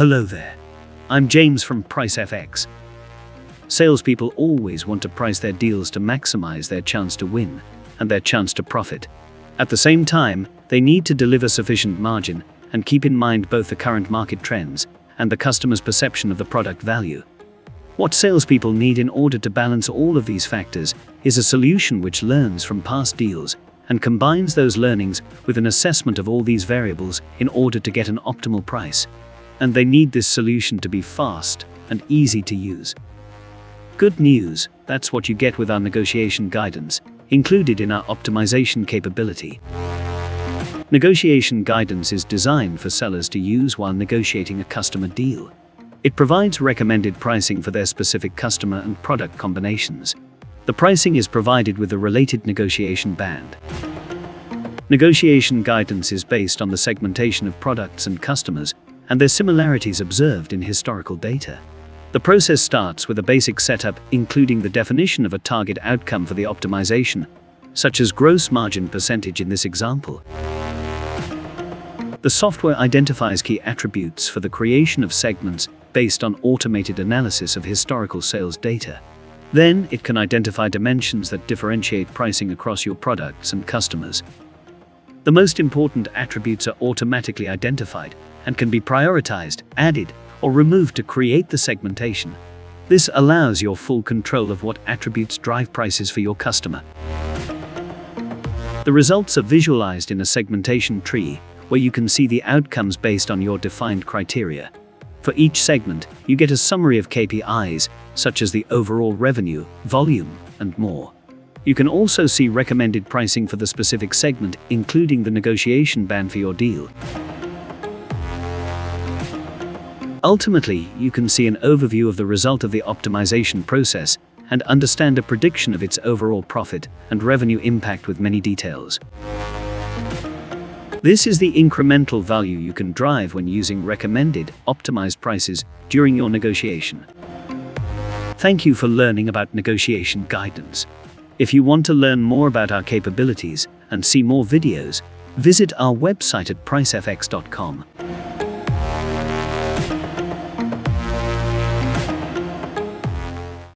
Hello there. I'm James from PriceFX. Salespeople always want to price their deals to maximize their chance to win and their chance to profit. At the same time, they need to deliver sufficient margin and keep in mind both the current market trends and the customer's perception of the product value. What salespeople need in order to balance all of these factors is a solution which learns from past deals and combines those learnings with an assessment of all these variables in order to get an optimal price. And they need this solution to be fast and easy to use. Good news, that's what you get with our negotiation guidance, included in our optimization capability. Negotiation guidance is designed for sellers to use while negotiating a customer deal. It provides recommended pricing for their specific customer and product combinations. The pricing is provided with a related negotiation band. Negotiation guidance is based on the segmentation of products and customers and their similarities observed in historical data. The process starts with a basic setup including the definition of a target outcome for the optimization, such as gross margin percentage in this example. The software identifies key attributes for the creation of segments based on automated analysis of historical sales data. Then, it can identify dimensions that differentiate pricing across your products and customers. The most important attributes are automatically identified and can be prioritized, added, or removed to create the segmentation. This allows your full control of what attributes drive prices for your customer. The results are visualized in a segmentation tree, where you can see the outcomes based on your defined criteria. For each segment, you get a summary of KPIs, such as the overall revenue, volume, and more. You can also see recommended pricing for the specific segment, including the negotiation band for your deal. Ultimately, you can see an overview of the result of the optimization process and understand a prediction of its overall profit and revenue impact with many details. This is the incremental value you can drive when using recommended, optimized prices during your negotiation. Thank you for learning about negotiation guidance. If you want to learn more about our capabilities and see more videos, visit our website at pricefx.com.